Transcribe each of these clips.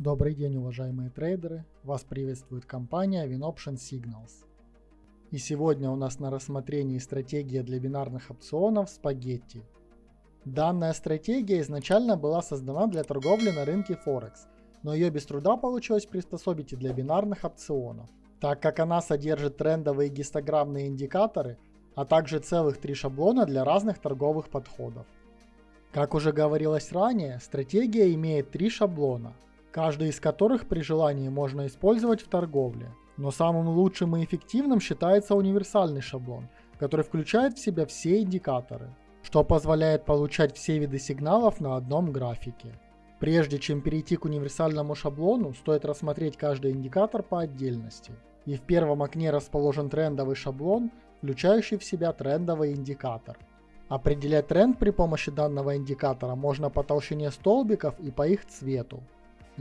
Добрый день, уважаемые трейдеры! Вас приветствует компания WinOption Signals. И сегодня у нас на рассмотрении стратегия для бинарных опционов Spaghetti. Данная стратегия изначально была создана для торговли на рынке Форекс, но ее без труда получилось приспособить и для бинарных опционов, так как она содержит трендовые гистограммные индикаторы, а также целых три шаблона для разных торговых подходов. Как уже говорилось ранее, стратегия имеет три шаблона – каждый из которых при желании можно использовать в торговле. Но самым лучшим и эффективным считается универсальный шаблон, который включает в себя все индикаторы, что позволяет получать все виды сигналов на одном графике. Прежде чем перейти к универсальному шаблону, стоит рассмотреть каждый индикатор по отдельности. И в первом окне расположен трендовый шаблон, включающий в себя трендовый индикатор. Определять тренд при помощи данного индикатора можно по толщине столбиков и по их цвету.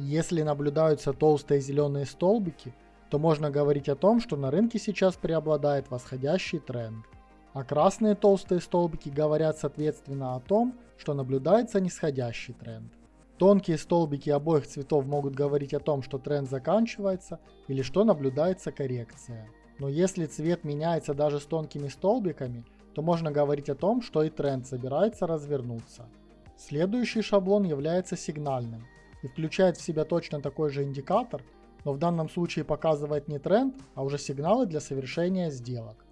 Если наблюдаются толстые зеленые столбики, то можно говорить о том, что на рынке сейчас преобладает восходящий тренд. А красные толстые столбики говорят соответственно о том, что наблюдается нисходящий тренд. Тонкие столбики обоих цветов могут говорить о том, что тренд заканчивается или что наблюдается коррекция. Но если цвет меняется даже с тонкими столбиками, то можно говорить о том, что и тренд собирается развернуться. Следующий шаблон является сигнальным и включает в себя точно такой же индикатор, но в данном случае показывает не тренд, а уже сигналы для совершения сделок.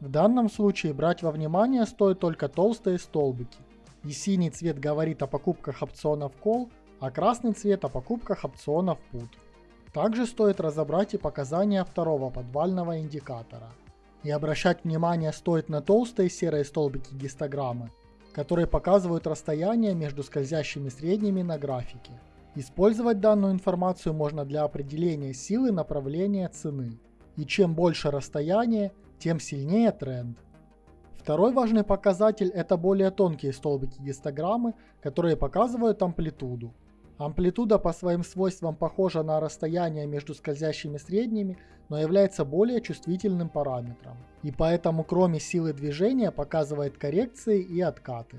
В данном случае брать во внимание стоит только толстые столбики, и синий цвет говорит о покупках опционов Call, а красный цвет о покупках опционов Put. Также стоит разобрать и показания второго подвального индикатора. И обращать внимание стоит на толстые серые столбики гистограммы, которые показывают расстояние между скользящими средними на графике. Использовать данную информацию можно для определения силы направления цены. И чем больше расстояние, тем сильнее тренд. Второй важный показатель это более тонкие столбики гистограммы, которые показывают амплитуду. Амплитуда по своим свойствам похожа на расстояние между скользящими средними, но является более чувствительным параметром. И поэтому кроме силы движения показывает коррекции и откаты.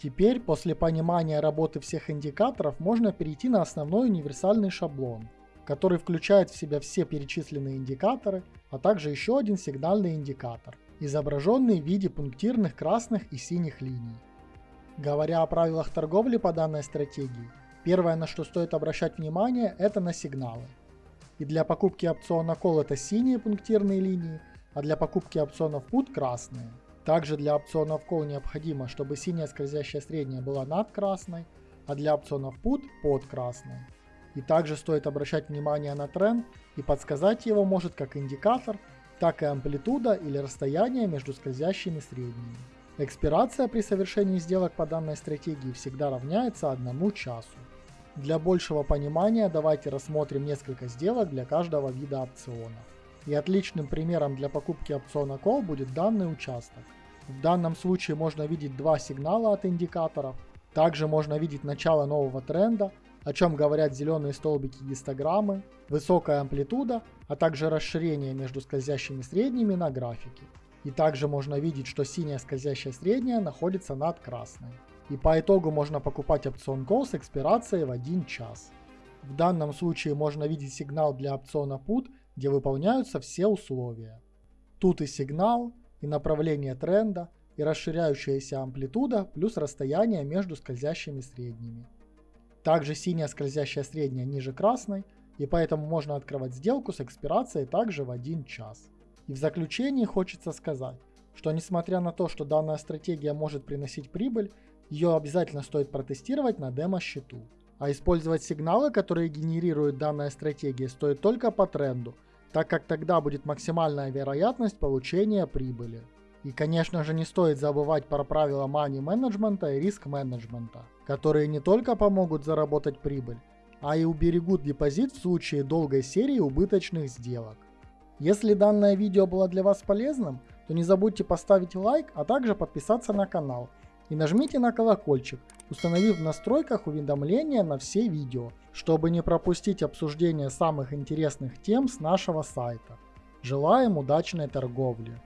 Теперь, после понимания работы всех индикаторов, можно перейти на основной универсальный шаблон, который включает в себя все перечисленные индикаторы, а также еще один сигнальный индикатор, изображенный в виде пунктирных красных и синих линий. Говоря о правилах торговли по данной стратегии, первое на что стоит обращать внимание это на сигналы. И для покупки опциона Call это синие пунктирные линии, а для покупки опционов Put красные. Также для опционов Call необходимо, чтобы синяя скользящая средняя была над красной, а для опционов Put под красной. И также стоит обращать внимание на тренд и подсказать его может как индикатор, так и амплитуда или расстояние между скользящими средними. Экспирация при совершении сделок по данной стратегии всегда равняется одному часу. Для большего понимания давайте рассмотрим несколько сделок для каждого вида опциона. И отличным примером для покупки опциона Call будет данный участок. В данном случае можно видеть два сигнала от индикаторов. Также можно видеть начало нового тренда, о чем говорят зеленые столбики гистограммы, высокая амплитуда, а также расширение между скользящими средними на графике. И также можно видеть, что синяя скользящая средняя находится над красной. И по итогу можно покупать опцион Call с экспирацией в 1 час. В данном случае можно видеть сигнал для опциона Put, где выполняются все условия. Тут и сигнал, и направление тренда, и расширяющаяся амплитуда плюс расстояние между скользящими средними. Также синяя скользящая средняя ниже красной, и поэтому можно открывать сделку с экспирацией также в 1 час. И в заключении хочется сказать, что несмотря на то, что данная стратегия может приносить прибыль, ее обязательно стоит протестировать на демо-счету. А использовать сигналы, которые генерирует данная стратегия, стоит только по тренду – так как тогда будет максимальная вероятность получения прибыли. И, конечно же, не стоит забывать про правила money менеджмента и риск менеджмента, которые не только помогут заработать прибыль, а и уберегут депозит в случае долгой серии убыточных сделок. Если данное видео было для вас полезным, то не забудьте поставить лайк, а также подписаться на канал. И нажмите на колокольчик, установив в настройках уведомления на все видео, чтобы не пропустить обсуждение самых интересных тем с нашего сайта. Желаем удачной торговли!